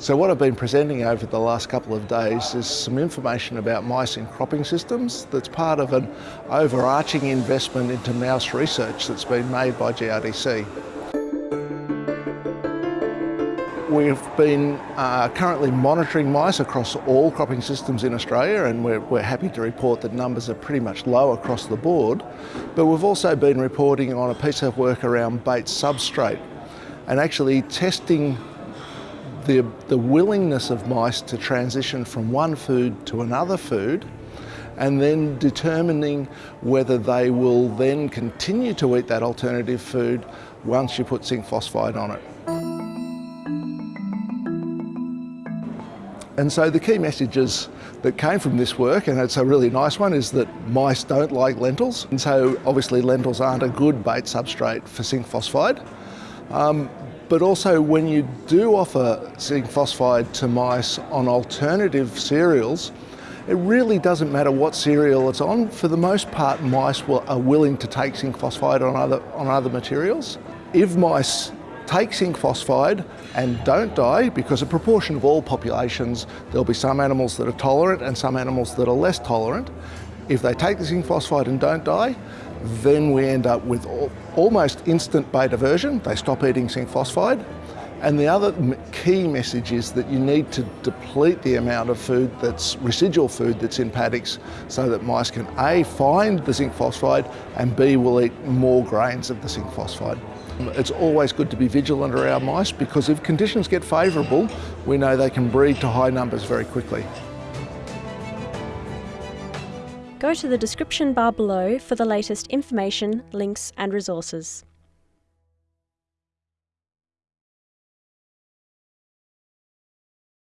So what I've been presenting over the last couple of days is some information about mice in cropping systems that's part of an overarching investment into mouse research that's been made by GRDC. We've been uh, currently monitoring mice across all cropping systems in Australia and we're, we're, happy to report that numbers are pretty much low across the board. But we've also been reporting on a piece of work around bait substrate and actually testing the, the willingness of mice to transition from one food to another food and then determining whether they will then continue to eat that alternative food once you put zinc phosphide on it. And so the key messages that came from this work, and it's a really nice one, is that mice don't like lentils. And so obviously lentils aren't a good bait substrate for zinc phosphide. Um, but also when you do offer zinc phosphide to mice on alternative cereals, it really doesn't matter what cereal it's on. For the most part, mice will, are willing to take zinc phosphide on other, on other materials. If mice take zinc phosphide and don't die, because a proportion of all populations, there'll be some animals that are tolerant and some animals that are less tolerant. If they take the zinc phosphide and don't die, then we end up with almost instant bait aversion. They stop eating zinc phosphide. And the other key message is that you need to deplete the amount of food that's residual food that's in paddocks so that mice can A, find the zinc phosphide and B, will eat more grains of the zinc phosphide. It's always good to be vigilant around mice because if conditions get favourable, we know they can breed to high numbers very quickly. Go to the description bar below for the latest information, links and resources.